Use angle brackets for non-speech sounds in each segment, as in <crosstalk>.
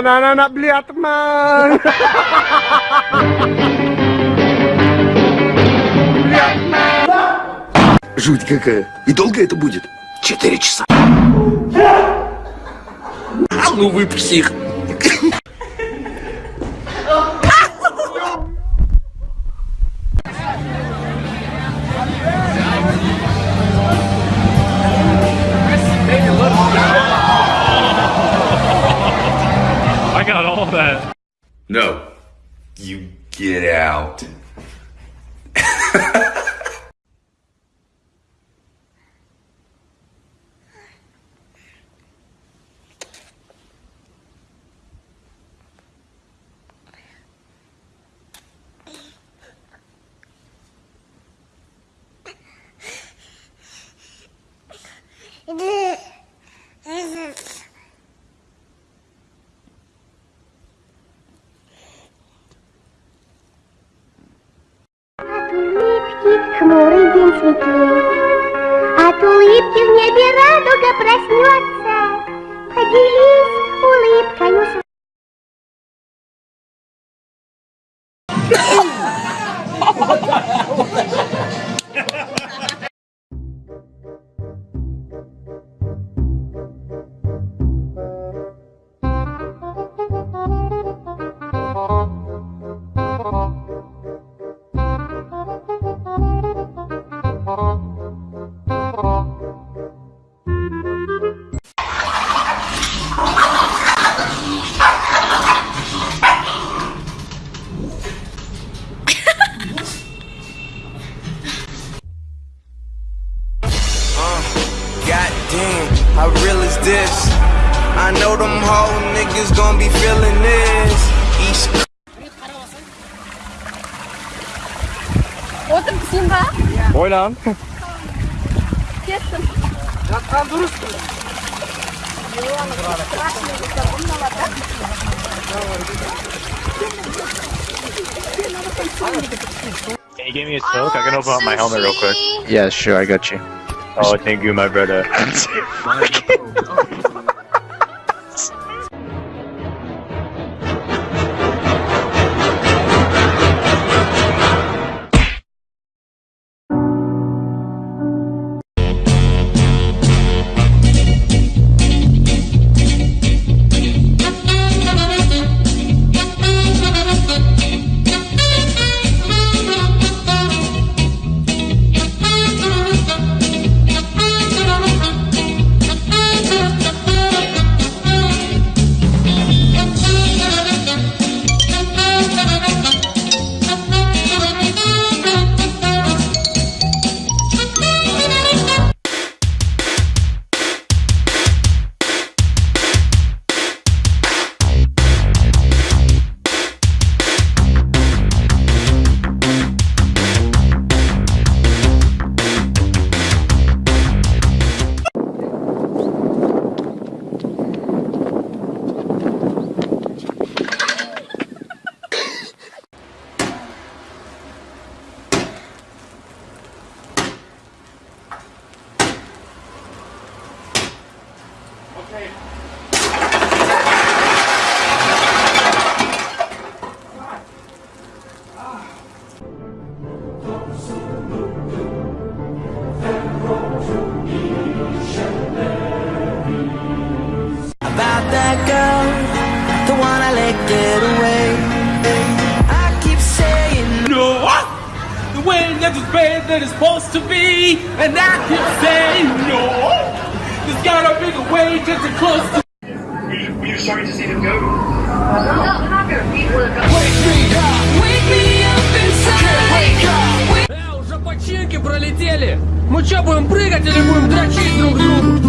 Anak-anak beli ya teman. Бли, teman. Жуть какая. И долго это будет? Четыре часа. А ну вы псих. Got all that. No. You get out. <laughs> день светлеет, От улыбки в небе радуга damn, how real is this? I know them whole niggas gon' be feeling this. East Otur kısım ha? Oylan. Kestim. Can you give me a soak? I can open up my helmet real quick. Yeah, sure, I got you. Oh, thank you, my brother. <laughs> <laughs> nunca about that girl, the one I let get away. I keep saying No, the way that is bad that is supposed to be, and I keep saying no. There's gotta be a way just to close to. Were you sorry to see them go? Э, уже починки пролетели. Мы что, будем прыгать или будем дрочить друг другу?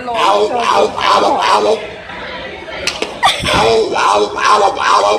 lên luôn Âu, Âu, Âu, Âu, Âu, Âu, Âu, Âu, Âu, Âu, Âu,